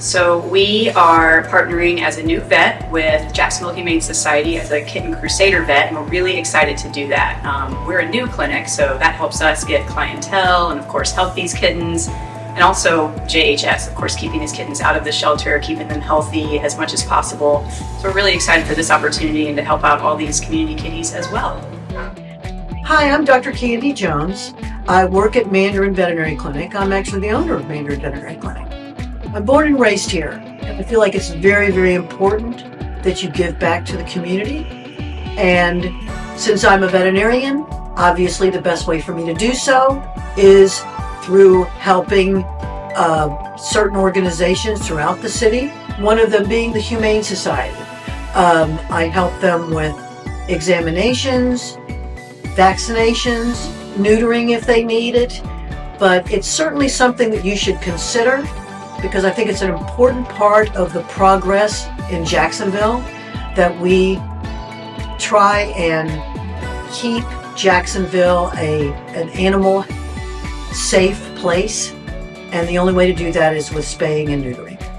So we are partnering as a new vet with Jacksonville Humane Society as a kitten crusader vet, and we're really excited to do that. Um, we're a new clinic, so that helps us get clientele and of course help these kittens. And also JHS, of course, keeping these kittens out of the shelter, keeping them healthy as much as possible. So we're really excited for this opportunity and to help out all these community kitties as well. Hi, I'm Dr. Candy Jones. I work at Mandarin Veterinary Clinic. I'm actually the owner of Mandarin Veterinary Clinic. I'm born and raised here, I feel like it's very, very important that you give back to the community. And since I'm a veterinarian, obviously the best way for me to do so is through helping uh, certain organizations throughout the city, one of them being the Humane Society. Um, I help them with examinations, vaccinations, neutering if they need it, but it's certainly something that you should consider because I think it's an important part of the progress in Jacksonville that we try and keep Jacksonville a an animal safe place and the only way to do that is with spaying and neutering.